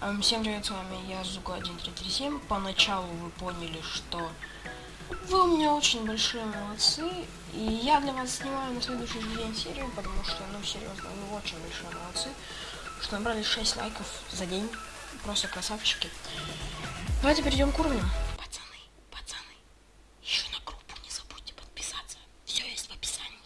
Эм, Всем привет, с вами я, Зука1337. Поначалу вы поняли, что вы у меня очень большие молодцы. И я для вас снимаю на следующий день серию, потому что, ну, серьезно, вы очень большие молодцы. Что набрали 6 лайков за день. Просто красавчики. Давайте перейдем к уровню. Пацаны, пацаны, еще на группу не забудьте подписаться. Все есть в описании.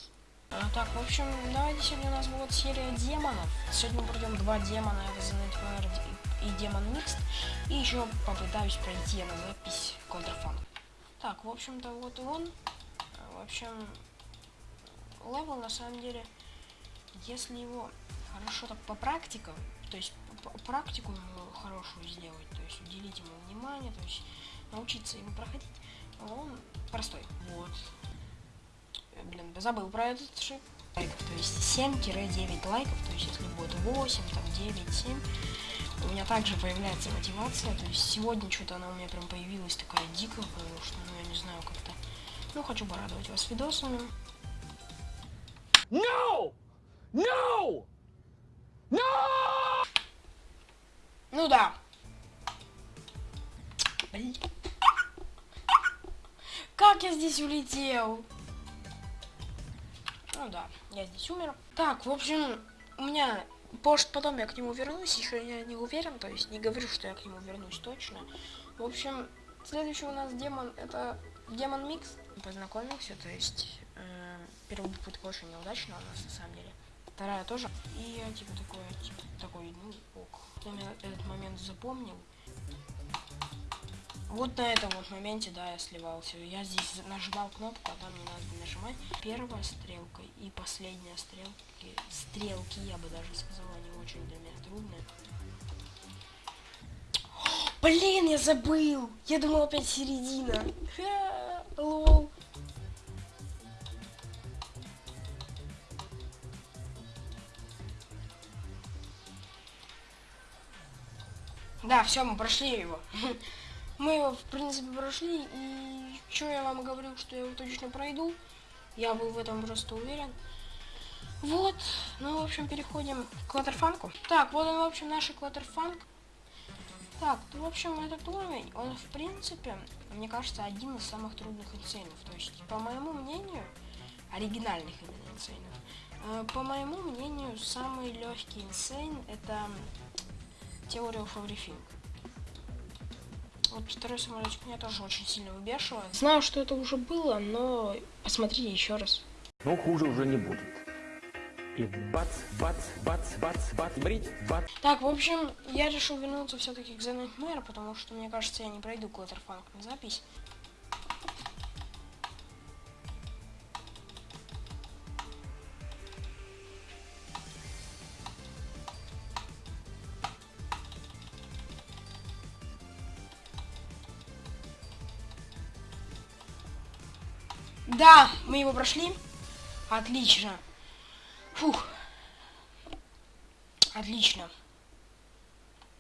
А, так, в общем, давайте сегодня у нас будет серия демонов. Сегодня мы пройдем два демона, это The Nightmare и Демон Mixed. И еще попытаюсь пройти на запись Counterfunk. Так, в общем-то, вот он. В общем, левел на самом деле, если его хорошо так по практикам, то есть практику хорошую сделать, то есть уделить ему внимание, то есть научиться ему проходить, он простой. Вот. Блин, забыл про этот шип. Лайков, то есть 7-9 лайков, то есть если будет 8, там 9, 7, у меня также появляется мотивация, то есть сегодня что-то она у меня прям появилась такая дикая, потому что, ну, я не знаю, как-то, ну, хочу порадовать вас видосами. No! No! No! Ну да. Блин. Как я здесь улетел? Ну да, я здесь умер. Так, в общем, у меня может потом я к нему вернусь, еще я не уверен, то есть не говорю, что я к нему вернусь точно. В общем, следующий у нас демон это демон микс. Познакомился, то есть э, первая попытка очень неудачная у нас на самом деле. Вторая тоже. И я типа такой, типа, такой, ну ок. Я этот момент запомнил. Вот на этом вот моменте, да, я сливался. Я здесь нажимал кнопку, а там не надо нажимать. Первая стрелка и последняя стрелки, стрелки, я бы даже сказал, они очень для меня трудные. Блин, я забыл! Я думал опять середина. Лол. Да, все, мы прошли его. Мы его, в принципе, прошли, и что я вам говорил, что я его точно пройду. Я был в этом просто уверен. Вот, ну, в общем, переходим к клаттерфанку. Так, вот он, в общем, наш клаттерфанк. Так, ну, в общем, этот уровень, он, в принципе, мне кажется, один из самых трудных инсейнов. То есть, по моему мнению, оригинальных именно инсейнов. Э, По моему мнению, самый легкий инсейн это теория everything. Вот второй самолетик меня тоже очень сильно выбешивает. Знаю, что это уже было, но посмотрите еще раз. Но хуже уже не будет. И бац, бац, бац, бац, бац, брить, бац. Так, в общем, я решил вернуться все-таки к The Nightmare, потому что, мне кажется, я не пройду Клаттерфанк на запись. Да, мы его прошли. Отлично. Фух. Отлично.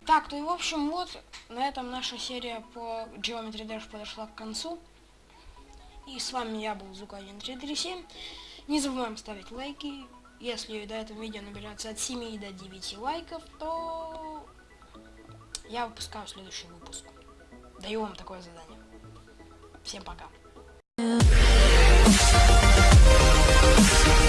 Так, ну и в общем, вот на этом наша серия по Geometry Dash подошла к концу. И с вами я был Зука1337. Не забываем ставить лайки. Если до этого видео наберется от 7 до 9 лайков, то я выпускаю следующий выпуск. Даю вам такое задание. Всем пока. Thank you.